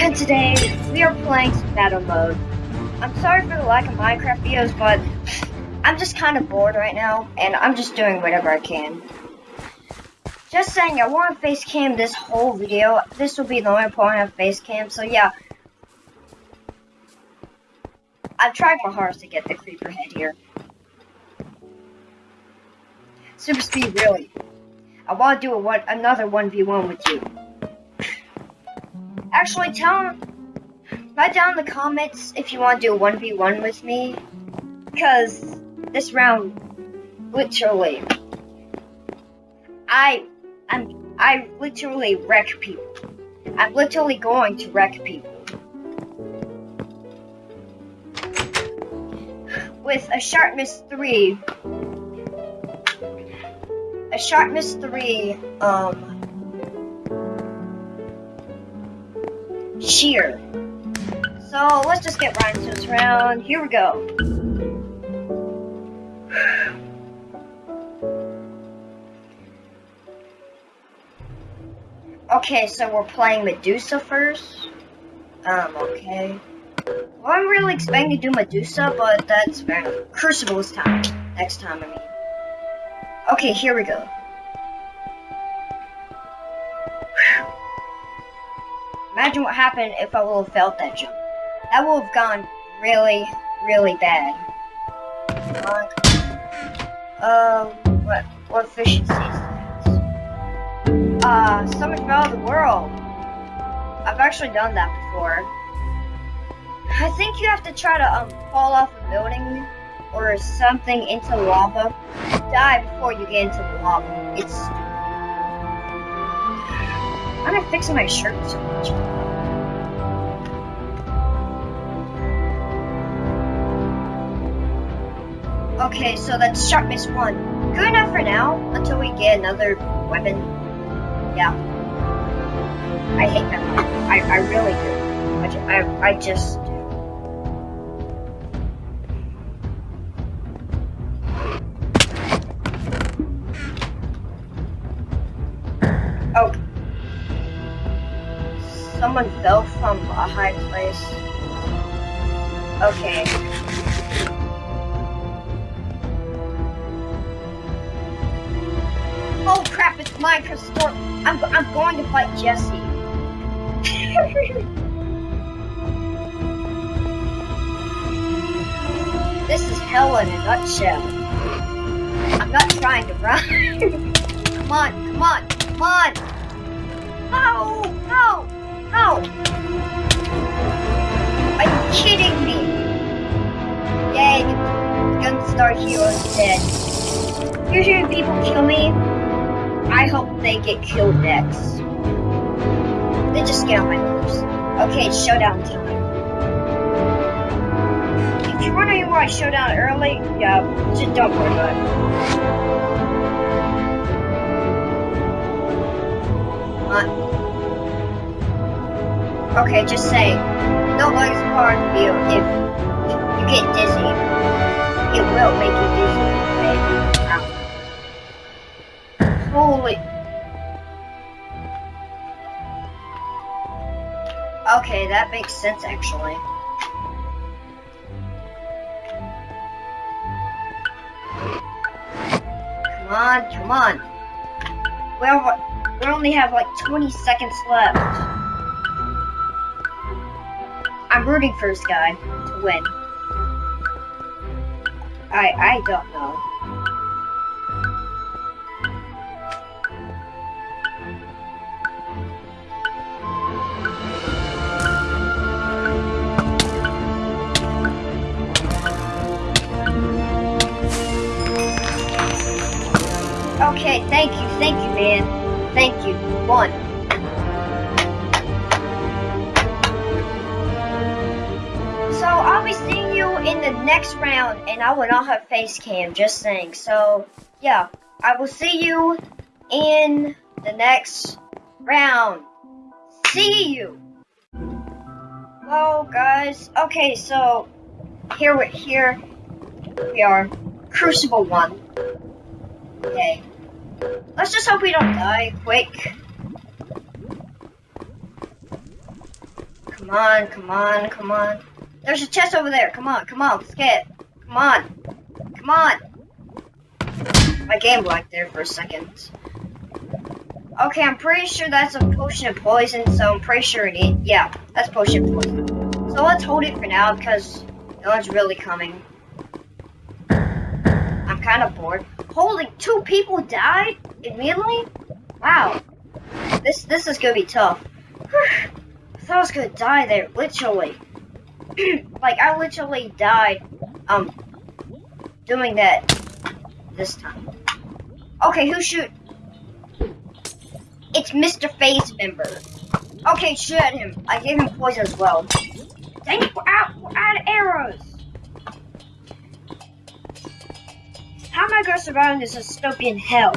And today, we are playing some battle mode. I'm sorry for the lack of Minecraft videos, but I'm just kind of bored right now, and I'm just doing whatever I can. Just saying, I want to face cam this whole video. This will be the only point have face cam, so yeah. I've tried my hardest to get the creeper head here. Super speed, really. I want to do a one, another 1v1 with you. Actually, tell write down in the comments if you want to do a 1v1 with me. Because this round, literally, I, I'm, I literally wreck people. I'm literally going to wreck people. With a sharpness 3, a sharpness 3, um, sheer. So let's just get right into this round. Here we go. Okay, so we're playing Medusa first. Um, okay. Well, I'm really expecting to do Medusa, but that's fair enough. Crucible this time. Next time, I mean. Okay, here we go. Imagine what happened if I would have felt that jump. That would have gone really, really bad. Uh, what, what efficiency is that? Uh, out of the world. I've actually done that before. I think you have to try to um, fall off a building or something into lava. Die before you get into the lava. It's stupid. I'm not fixing my shirt so much. Okay, so that's sharpness one. Good enough for now, until we get another weapon. Yeah. I hate that one. I, I really do. I, I, I just. Oh. Someone fell from a high place. Okay. Oh crap, it's Minecraft Storm. I'm, I'm going to fight Jesse. this is hell in a nutshell. I'm not trying to run. come on, come on, come on. No, no, no. Are you kidding me? Yay, Gunstar Hero is dead. Usually people kill me, I hope they get killed next. They just get on my nerves. Okay, it's showdown time. If you're wondering why I showed showdown early, yeah, just don't worry about it. What? Okay, just say, no legs part of you if you get dizzy. It will make you dizzy. That makes sense actually. Come on, come on. Well, we only have like 20 seconds left. I'm rooting for this guy to win. I I don't know. Thank you, thank you, man. Thank you. One. So I'll be seeing you in the next round, and I will not have face cam, just saying. So, yeah, I will see you in the next round. See you! Hello, guys. Okay, so, here we, here we are. Crucible 1. Okay. Let's just hope we don't die quick. Come on, come on, come on. There's a chest over there. Come on, come on, let's get it. Come on. Come on. My game blanked there for a second. Okay, I'm pretty sure that's a potion of poison, so I'm pretty sure it is. Yeah, that's potion of poison. So let's hold it for now because no one's really coming. I'm kind of bored. Holy, two people died immediately? Wow. This this is gonna be tough. I thought I was gonna die there, literally. like I literally died um doing that this time. Okay, who shoot? It's Mr. Phase member. Okay, shoot him. I gave him poison as well. Dang it, we're out, we're out of arrows. Gonna survive in this dystopian hell?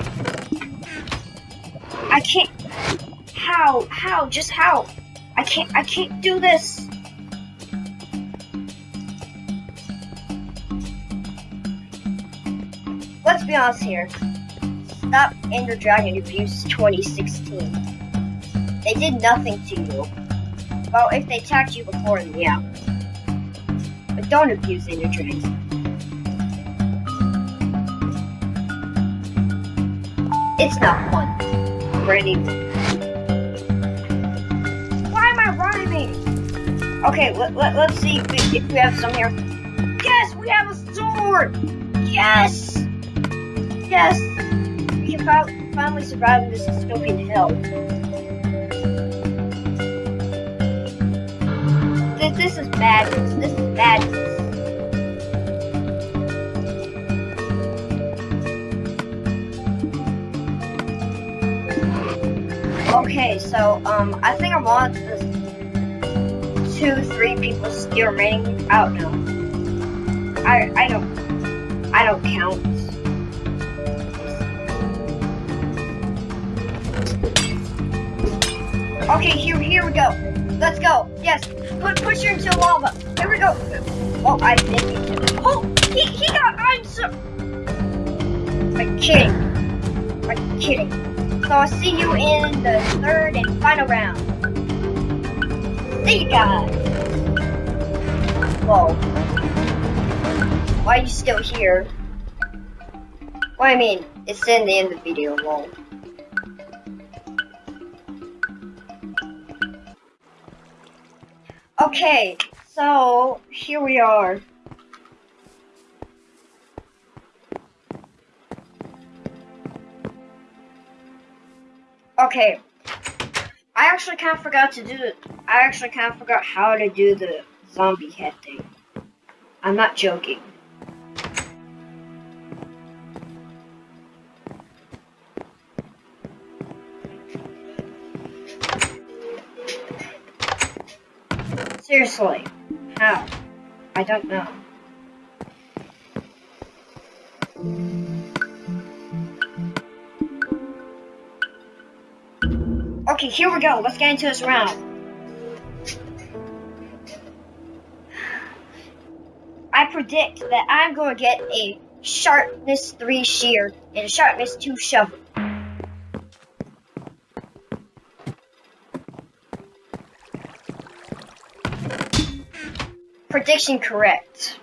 I can't. How? How? Just how? I can't. I can't do this. Let's be honest here. Stop Ender Dragon Abuse 2016. They did nothing to you. Well, if they attacked you before, then yeah. But don't abuse Ender Dragons. It's not fun. For. Why am I rhyming? Okay, let, let, let's see if we, if we have some here. Yes, we have a sword! Yes! Yes! We can fi finally survive this dystopian hell. This, this is bad. This is madness. Okay, so um, I think I'm on this two, three people still remaining. I don't know. I I don't I don't count. Okay, here here we go. Let's go. Yes, put push her into lava. Here we go. Oh, I think he did. Oh, he he got. I'm so. I'm kidding. I'm kidding. So I'll see you in the third and final round. See you guys. Whoa. Why are you still here? Well, I mean, it's in the end of the video, lol. Okay, so here we are. Okay, I actually kind of forgot to do it. I actually kind of forgot how to do the zombie head thing. I'm not joking. Seriously, how? I don't know. Here we go. Let's get into this round. I predict that I'm going to get a sharpness 3 shear and a sharpness 2 shovel. Prediction correct.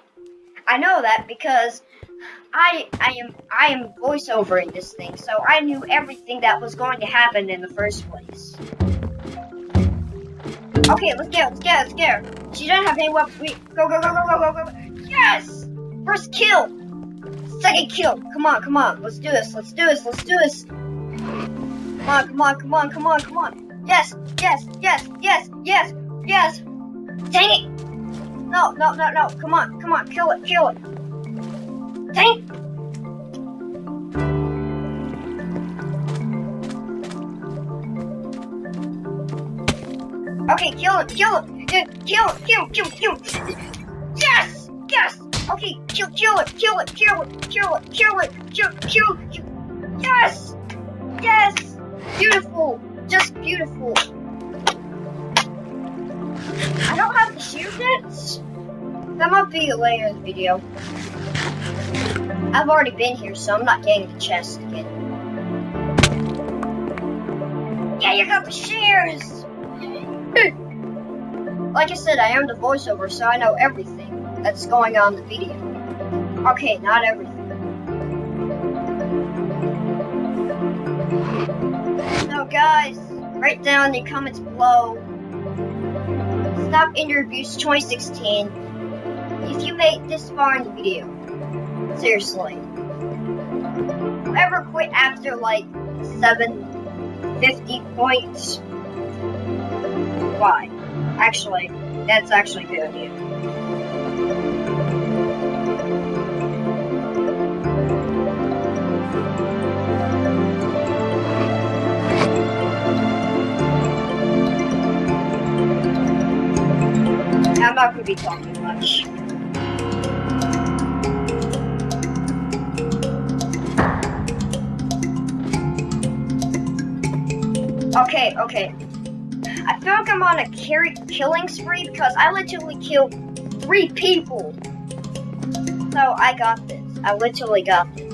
I know that because I I am I am voiceover in this thing, so I knew everything that was going to happen in the first place. Okay, let's go, let's go, let's go. She doesn't have any weapons. We go, go, go, go, go, go, go. Yes! First kill. Second kill. Come on, come on. Let's do this. Let's do this. Let's do this. Come on, come on, come on, come on, come on. Yes, yes, yes, yes, yes, yes. Dang it. No, no, no, no. Come on, come on. Kill it, kill it. Dang Okay, kill it, kill it, kill it, kill, him, kill, kill. Yes, yes. Okay, kill, kill it, kill it, kill it, kill it, kill it, kill, kill, kill. Yes, yes. Beautiful, just beautiful. I don't have the shield yet. That might be a later video. I've already been here, so I'm not getting the chest again. Yeah, you got the shears! like I said, I am the voiceover, so I know everything that's going on in the video. Okay, not everything. So guys, write down in the comments below. Stop Interviews 2016 if you made this far in the video. Seriously. Whoever quit after like 750 points, why? Actually, that's actually good idea. I'm not going to be talking much. Okay, okay. I feel like I'm on a carry killing spree because I literally killed three people. So I got this. I literally got this.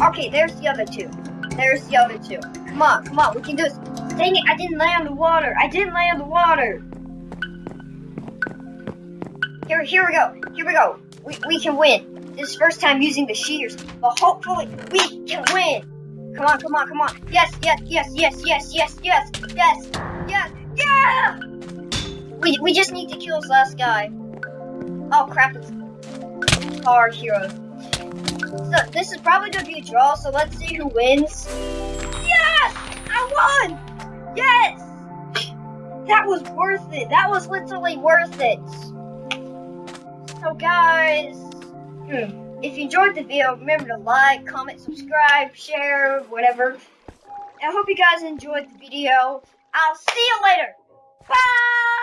Okay, there's the other two. There's the other two. Come on, come on, we can do this. Dang it, I didn't lay on the water. I didn't lay on the water. Here, here we go. Here we go. We, we can win. This is first time using the shears, but hopefully we can win. Come on, come on, come on. Yes, yes, yes, yes, yes, yes, yes, yes, yes, yeah! We, we just need to kill this last guy. Oh crap, it's our hero. So this is probably gonna be a draw, so let's see who wins. Yes! I won! Yes! That was worth it. That was literally worth it. So guys, hmm. If you enjoyed the video, remember to like, comment, subscribe, share, whatever. I hope you guys enjoyed the video. I'll see you later. Bye!